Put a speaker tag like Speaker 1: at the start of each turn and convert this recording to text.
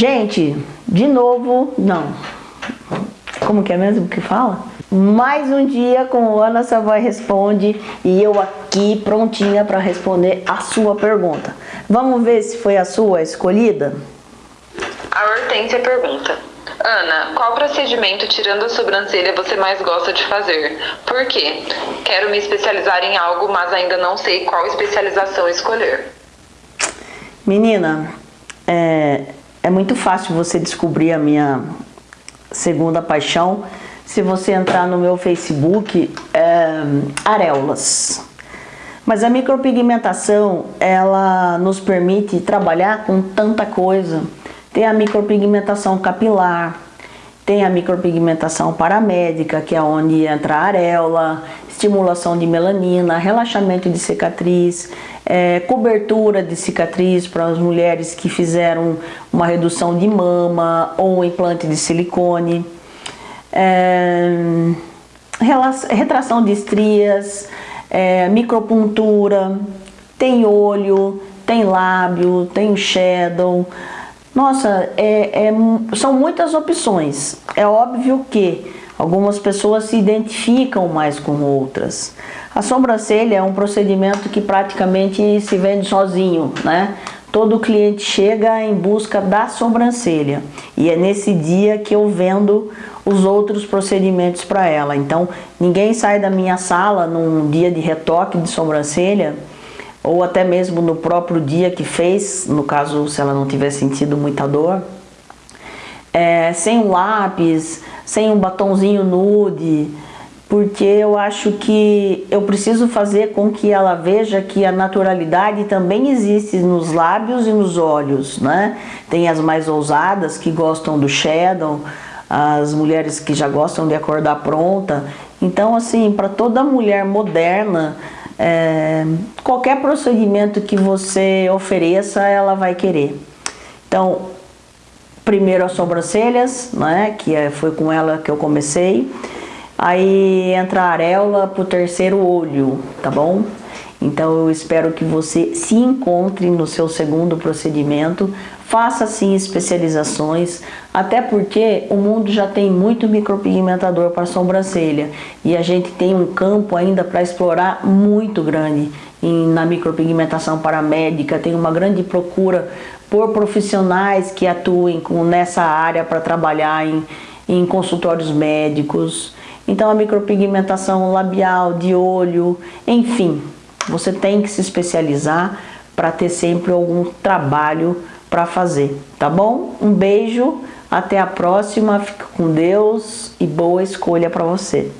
Speaker 1: Gente, de novo, não. Como que é mesmo que fala? Mais um dia com Ana Savoy Responde e eu aqui prontinha para responder a sua pergunta. Vamos ver se foi a sua escolhida?
Speaker 2: A Hortência pergunta. Ana, qual procedimento tirando a sobrancelha você mais gosta de fazer? Por quê? Quero me especializar em algo, mas ainda não sei qual especialização escolher.
Speaker 1: Menina, é, é muito fácil você descobrir a minha segunda paixão se você entrar no meu Facebook, é, areolas. Mas a micropigmentação, ela nos permite trabalhar com tanta coisa. Tem a micropigmentação capilar, tem a micropigmentação paramédica, que é onde entra a areola, estimulação de melanina, relaxamento de cicatriz, é, cobertura de cicatriz para as mulheres que fizeram uma redução de mama ou implante de silicone, é, retração de estrias, é, micropuntura, tem olho, tem lábio, tem shadow. Nossa, é, é, são muitas opções. É óbvio que algumas pessoas se identificam mais com outras. A sobrancelha é um procedimento que praticamente se vende sozinho, né? Todo cliente chega em busca da sobrancelha e é nesse dia que eu vendo os outros procedimentos para ela. Então, ninguém sai da minha sala num dia de retoque de sobrancelha ou até mesmo no próprio dia que fez, no caso se ela não tiver sentido muita dor, é, sem um lápis, sem um batonzinho nude, porque eu acho que eu preciso fazer com que ela veja que a naturalidade também existe nos lábios e nos olhos, né? Tem as mais ousadas que gostam do shadow, as mulheres que já gostam de acordar pronta. Então, assim, para toda mulher moderna, é, qualquer procedimento que você ofereça, ela vai querer. Então, primeiro as sobrancelhas, né, que é, foi com ela que eu comecei. Aí entra a areola pro terceiro olho, tá bom? Então eu espero que você se encontre no seu segundo procedimento, faça sim especializações, até porque o mundo já tem muito micropigmentador para sobrancelha e a gente tem um campo ainda para explorar muito grande na micropigmentação paramédica, tem uma grande procura por profissionais que atuem com, nessa área para trabalhar em, em consultórios médicos, então a micropigmentação labial, de olho, enfim, você tem que se especializar para ter sempre algum trabalho para fazer, tá bom? Um beijo, até a próxima, fica com Deus e boa escolha para você.